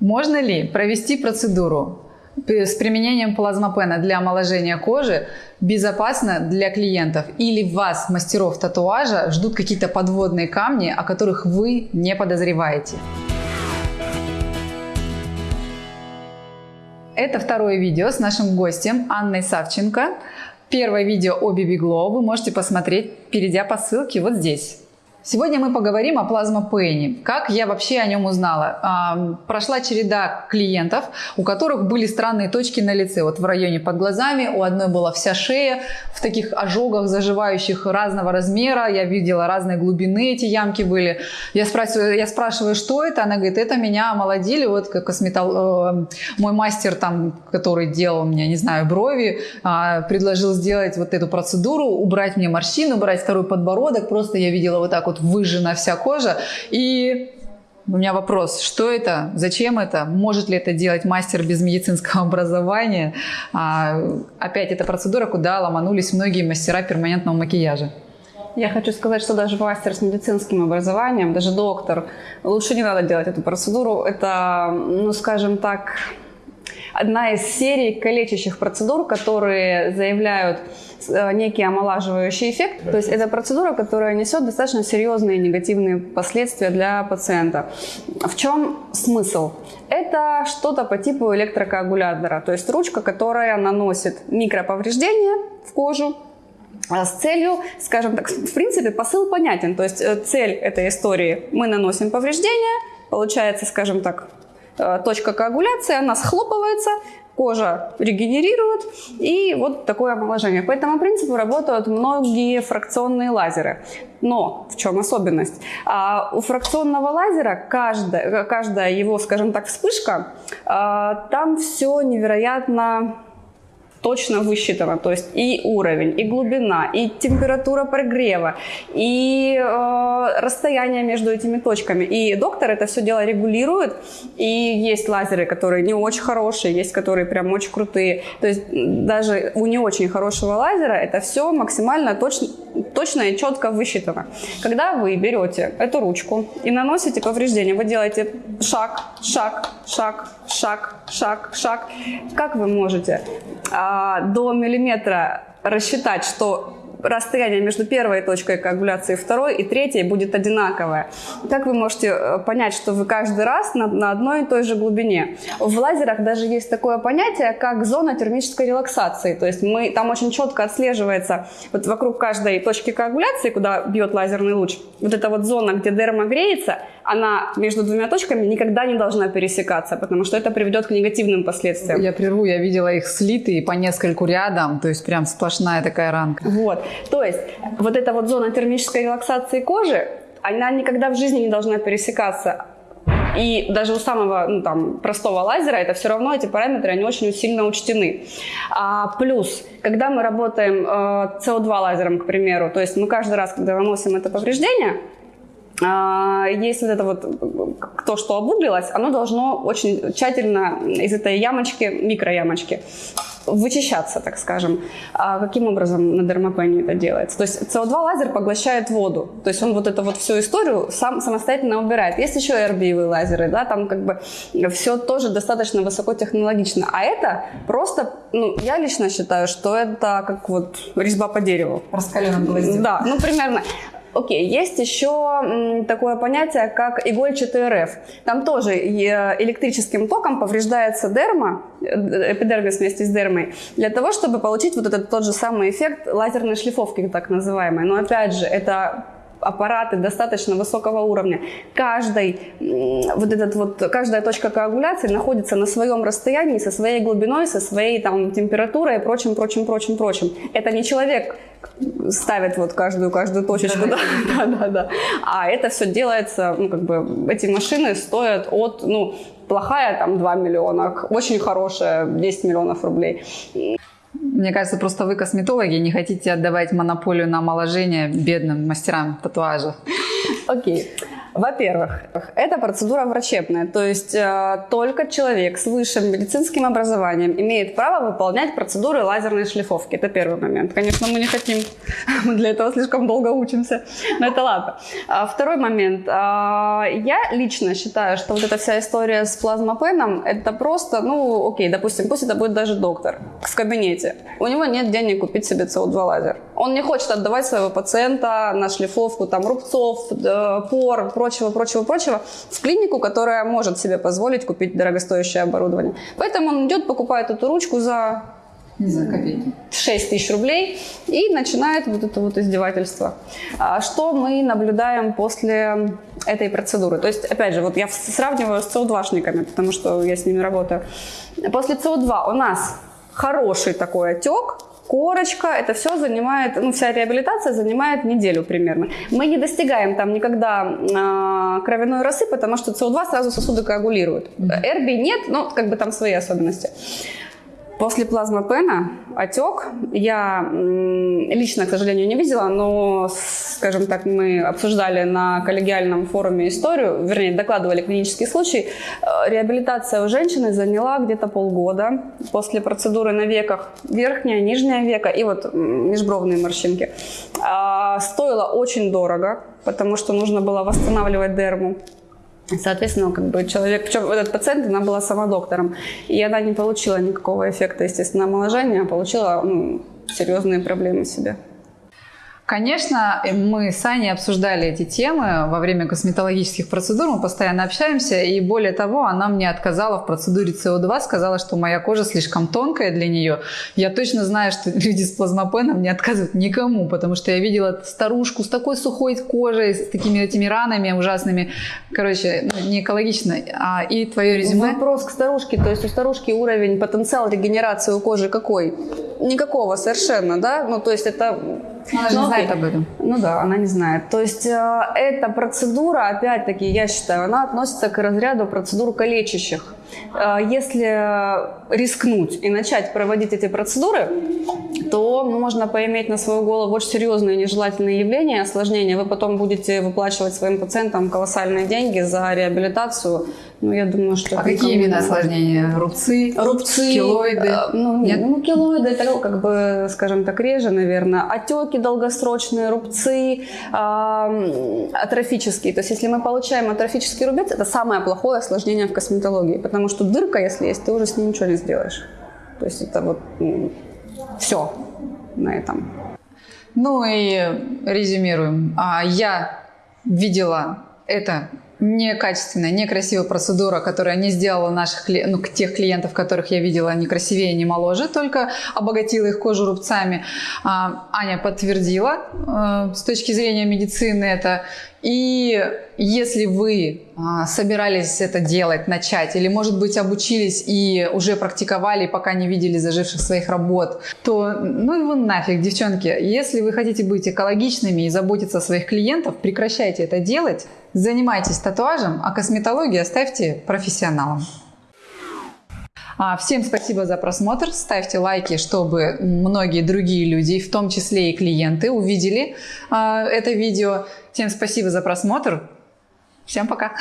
Можно ли провести процедуру с применением плазмопена для омоложения кожи безопасно для клиентов? Или вас, мастеров татуажа, ждут какие-то подводные камни, о которых вы не подозреваете? Это второе видео с нашим гостем Анной Савченко. Первое видео о BB Glow вы можете посмотреть, перейдя по ссылке вот здесь. Сегодня мы поговорим о плазмопене. Как я вообще о нем узнала? А, прошла череда клиентов, у которых были странные точки на лице. Вот в районе под глазами, у одной была вся шея в таких ожогах, заживающих разного размера. Я видела разной глубины эти ямки были. Я спрашиваю, я спрашиваю, что это? Она говорит, это меня омолодили. Вот косметол... Э, мой мастер там, который делал мне, не знаю, брови, а, предложил сделать вот эту процедуру, убрать мне морщины, убрать второй подбородок. Просто я видела вот так вот вот выжжена вся кожа. И у меня вопрос, что это, зачем это, может ли это делать мастер без медицинского образования? А, опять эта процедура, куда ломанулись многие мастера перманентного макияжа. Я хочу сказать, что даже мастер с медицинским образованием, даже доктор, лучше не надо делать эту процедуру. Это, ну скажем так, одна из серий калечащих процедур, которые заявляют э, некий омолаживающий эффект. То есть это процедура, которая несет достаточно серьезные негативные последствия для пациента. В чем смысл? Это что-то по типу электрокоагулятора, то есть ручка, которая наносит микроповреждения в кожу, а с целью, скажем так, в принципе, посыл понятен. То есть э, цель этой истории – мы наносим повреждения, получается, скажем так, точка коагуляции, она схлопывается, кожа регенерирует, и вот такое омоложение. По этому принципу работают многие фракционные лазеры. Но в чем особенность? А у фракционного лазера каждая, каждая его, скажем так, вспышка, а, там все невероятно точно высчитано. То есть и уровень, и глубина, и температура прогрева, и э, расстояние между этими точками. И доктор это все дело регулирует. И есть лазеры, которые не очень хорошие, есть которые прям очень крутые. То есть даже у не очень хорошего лазера это все максимально точно, точно и четко высчитано. Когда вы берете эту ручку и наносите повреждение, вы делаете шаг, шаг, шаг, шаг, шаг, шаг. Как вы можете а, до миллиметра рассчитать, что расстояние между первой точкой коагуляции второй и третьей будет одинаковое. Как вы можете э, понять, что вы каждый раз на, на одной и той же глубине? В лазерах даже есть такое понятие, как зона термической релаксации. То есть мы, там очень четко отслеживается вот вокруг каждой точки коагуляции, куда бьет лазерный луч, вот эта вот зона, где дерма греется, она между двумя точками никогда не должна пересекаться, потому что это приведет к негативным последствиям. Я прерву, я видела их слитые по нескольку рядом, то есть прям сплошная такая ранка. Вот, то есть вот эта вот зона термической релаксации кожи, она никогда в жизни не должна пересекаться. И даже у самого ну, там, простого лазера это все равно эти параметры, они очень сильно учтены. А, плюс, когда мы работаем э, CO2 лазером, к примеру, то есть мы каждый раз, когда наносим это повреждение, есть вот это вот, то, что обуглилось, оно должно очень тщательно из этой ямочки, микроямочки, вычищаться, так скажем. А каким образом на дермопене это делается? То есть CO2 лазер поглощает воду, то есть он вот эту вот всю историю сам самостоятельно убирает. Есть еще RBV лазеры, да, там как бы все тоже достаточно высокотехнологично. А это просто, ну, я лично считаю, что это как вот резьба по дереву. Раскаленным гвоздем. Да, ну примерно. Окей, есть еще такое понятие, как игольчатый РФ. Там тоже электрическим током повреждается дерма, э, эпидермис вместе с дермой, для того, чтобы получить вот этот тот же самый эффект лазерной шлифовки, так называемой. Но опять же, это аппараты достаточно высокого уровня. Каждый, вот этот вот, каждая точка коагуляции находится на своем расстоянии, со своей глубиной, со своей там, температурой и прочим, прочим, прочим, прочим. Это не человек ставит вот каждую, каждую точечку, да, да, да, да. А это все делается, ну, как бы, эти машины стоят от, ну, плохая там 2 миллиона, очень хорошая 10 миллионов рублей. Мне кажется, просто вы косметологи не хотите отдавать монополию на омоложение бедным мастерам татуажа. Окей. Во-первых, это процедура врачебная, то есть э, только человек с высшим медицинским образованием имеет право выполнять процедуры лазерной шлифовки. Это первый момент. Конечно, мы не хотим, мы для этого слишком долго учимся, но это ладно. А, второй момент. А, я лично считаю, что вот эта вся история с плазмопеном, это просто, ну, окей, допустим, пусть это будет даже доктор в кабинете. У него нет денег купить себе CO2 лазер. Он не хочет отдавать своего пациента на шлифовку там рубцов, пор, прочего, прочего, прочего в клинику, которая может себе позволить купить дорогостоящее оборудование. Поэтому он идет, покупает эту ручку за не знаю, копейки. 6 тысяч рублей и начинает вот это вот издевательство. А что мы наблюдаем после этой процедуры? То есть, опять же, вот я сравниваю с СО2-шниками, потому что я с ними работаю. После СО2 у нас хороший такой отек, корочка, это все занимает, ну, вся реабилитация занимает неделю примерно. Мы не достигаем там никогда э, кровяной росы, потому что СО2 сразу сосуды коагулируют. Эрби нет, но как бы там свои особенности. После плазмопена отек я лично, к сожалению, не видела, но, скажем так, мы обсуждали на коллегиальном форуме историю, вернее, докладывали клинический случай. Э, реабилитация у женщины заняла где-то полгода после процедуры на веках, верхняя, нижняя века и вот межбровные морщинки. А, стоило очень дорого, потому что нужно было восстанавливать дерму. Соответственно, как бы человек, причем этот пациент, она была сама доктором, и она не получила никакого эффекта естественного омоложения, а получила ну, серьезные проблемы себе. Конечно, мы с Аней обсуждали эти темы во время косметологических процедур, мы постоянно общаемся, и более того, она мне отказала в процедуре СО2, сказала, что моя кожа слишком тонкая для нее. Я точно знаю, что люди с плазмопеном не отказывают никому, потому что я видела старушку с такой сухой кожей, с такими этими ранами ужасными. Короче, ну, не экологично. А, и твое резюме? Вопрос к старушке, то есть у старушки уровень, потенциал регенерации у кожи какой? Никакого совершенно, да? Ну, то есть это она же не знает об этом. Ну да, она не знает. То есть э, эта процедура, опять-таки, я считаю, она относится к разряду процедур калечащих. Э, если рискнуть и начать проводить эти процедуры, то можно поиметь на свою голову очень серьезные нежелательные явления, осложнения. Вы потом будете выплачивать своим пациентам колоссальные деньги за реабилитацию. Ну, я думаю, что... А какие именно осложнения? Рубцы? Рубцы. Килоиды? Э, ну, нет, ну, килоиды, это, как бы, скажем так, реже, наверное. Отеки долгосрочные, рубцы, э, атрофические. То есть, если мы получаем атрофический рубец, это самое плохое осложнение в косметологии. Потому что дырка, если есть, ты уже с ним ничего не сделаешь. То есть, это вот ну, все на этом. Ну и резюмируем. А, я видела это некачественная, некрасивая процедура, которая не сделала наших, ну, тех клиентов, которых я видела, не красивее, не моложе, только обогатила их кожу рубцами. А, Аня подтвердила э, с точки зрения медицины это. И если вы а, собирались это делать, начать, или, может быть, обучились и уже практиковали, пока не видели заживших своих работ, то ну вы нафиг, девчонки. Если вы хотите быть экологичными и заботиться о своих клиентов, прекращайте это делать, занимайтесь татуажем, а косметологию оставьте профессионалам. А, всем спасибо за просмотр. Ставьте лайки, чтобы многие другие люди, в том числе и клиенты, увидели а, это видео. Всем спасибо за просмотр. Всем пока.